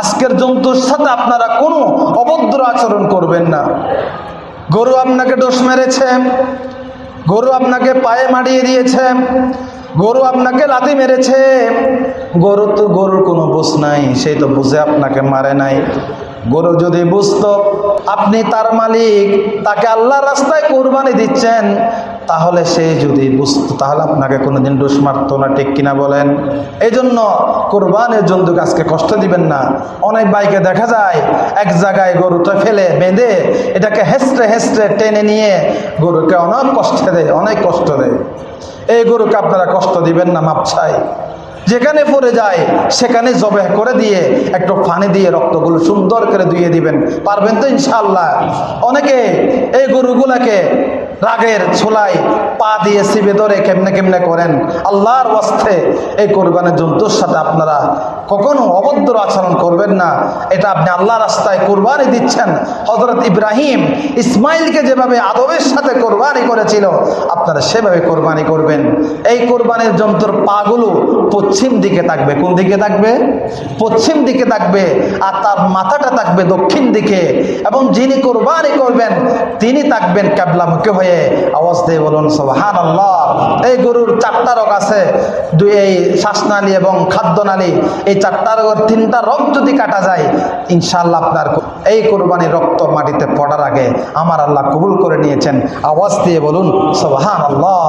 আজকের জন্তুর সাথে আপনারা কোনো অভদ্র আচরণ করবেন না। গরু আপনাকে ডোস মেরেছে, গরু আপনাকে পায়ে মারিয়ে দিয়েছে, গরু আপনাকে লাথি মেরেছে, গরু তো গরুর কোনো বুঝ নাই সেই তো বুঝে আপনাকে মারে নাই। গরু যদি বুঝতো, আপনি তার মালিক, তাকে আল্লাহ রাস্তায় কোরবানি দিচ্ছেন তাহলে সে যদি বুঝতো, তাহলে আপনাকে কোনোদিন ডোস মারতো না, ঠিক কিনা বলেন? এই জন্য কোরবানের জন্তুকে আজকে কষ্ট দিবেন না। অনেক বাইকে দেখা যায়, এক জায়গায় গরুটা ফেলে, বেঁধে, এটাকে হেসড়ে হেসড়ে টেনে নিয়ে গরুকে অনেক কষ্ট দেয়, অনেক কষ্ট দেয়। এই গরুকে আপনারা কষ্ট দিবেন না, মাপ চাই। যেখানে পড়ে যায়, সেখানে জবে করে দিয়ে, একটু পানি দিয়ে রক্তগুলো সুন্দর করে ধুয়ে দিবেন। পারবেন তো ইনশাল্লাহ অনেকে এই গরুগুলাকে রাগের ছোলায় পা দিয়ে সিবে ধরে কেমনে কেমনে করেন? আল্লাহর ওয়াস্তে এই কোরবানের জন্তুর সাথে আপনারা কখনো অভদ্র আচরণ করবেন না। এটা আপনি আল্লাহ রাস্তায় কোরবানি দিচ্ছেন। হজরত ইব্রাহিম ইসমাইলকে যেভাবে আদবের সাথে কোরবানি করেছিল, আপনারা সেভাবে কোরবানি করবেন। এই কোরবানির যন্ত্র পাগুলো পশ্চিম দিকে থাকবে। কোন দিকে থাকবে? পশ্চিম দিকে থাকবে আর তার মাথাটা থাকবে দক্ষিণ দিকে। এবং যিনি কোরবানি করবেন, তিনি থাকবেন ক্যাবলামুখী হয়ে। আওয়াজ বলুন সোহান আল্লাহ এই গরুর চারটা রোগ আছে। দুই, এই শ্বাসনালী এবং খাদ্যনালী। এই চারটা রোগের তিনটা রোগ যদি কাটা যায় ইনশাল্লাহ আপনার এই কোরবানির রক্ত মাটিতে পড়ার আগে আমার আল্লাহ কবুল করে নিয়েছেন। আওয়াজ দিয়ে বলুন সোহান আল্লাহ